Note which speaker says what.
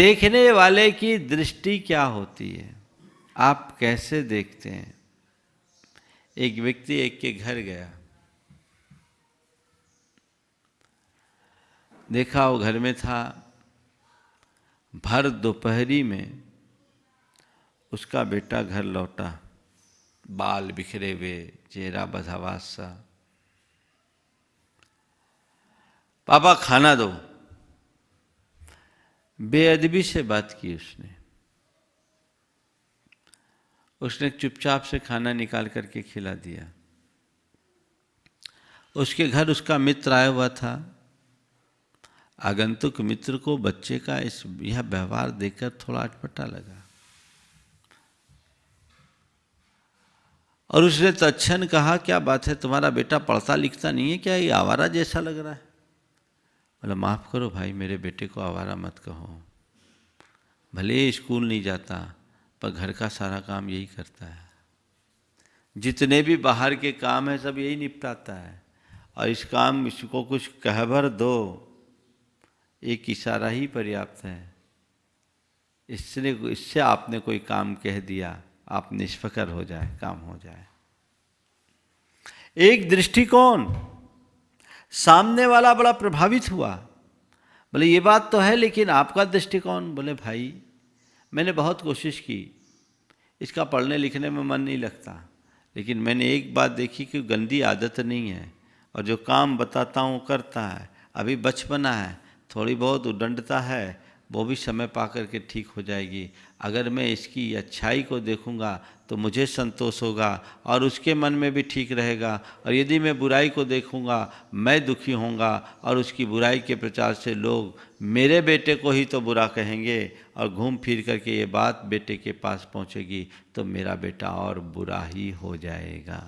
Speaker 1: देखने वाले की दृष्टि क्या होती है? आप कैसे देखते हैं? एक व्यक्ति एक के घर गया। देखा वो घर में था। भर दोपहरी में उसका बेटा घर लौटा। बाल बिखरे हुए, चेहरा बधावास सा। पापा, खाना दो। बेअदबी से बात की उसने। उसने चुपचाप से खाना निकाल करके खिला दिया। उसके घर उसका मित्र आया हुआ था। आगंतुक मित्र को बच्चे का इस, यह व्यवहार देखकर थोड़ा अटपटा लगा। और उसने तत्न कहा, क्या बात है? तुम्हारा बेटा पढ़ता लिखता नहीं है? क्या ये आवारा जैसा लग रहा है? बोला माफ़ करो भाई, मेरे बेटे को आवारा मत कहो। भले स्कूल नहीं जाता, पर घर का सारा काम यही करता है। जितने भी बाहर के काम है, सब यही निपटाता है। और इस काम, इसको कुछ कहभर दो, एक इशारा ही पर्याप्त है। इसने, इससे आपने कोई काम कह दिया, आप निष्फकर हो जाए, काम हो जाए। एक दृष्टिकोण सामने वाला बड़ा प्रभावित हुआ। बोले, ये बात तो है, लेकिन आपका दृष्टिकोण? बोले, भाई, मैंने बहुत कोशिश की। इसका पढ़ने लिखने में मन नहीं लगता। लेकिन मैंने एक बात देखी कि गंदी आदत नहीं है और जो काम बताता हूँ, करता है। अभी बचपना है, थोड़ी बहुत उदंडता है वो भी समय पा कर के ठीक हो जाएगी। अगर मैं इसकी अच्छाई को देखूँगा तो मुझे संतोष होगा और उसके मन में भी ठीक रहेगा। और यदि मैं बुराई को देखूँगा, मैं दुखी होऊँगा और उसकी बुराई के प्रचार से लोग मेरे बेटे को ही तो बुरा कहेंगे और घूम फिर करके ये बात बेटे के पास पहुंचेगी तो मेरा बेटा और बुरा ही हो जाएगा।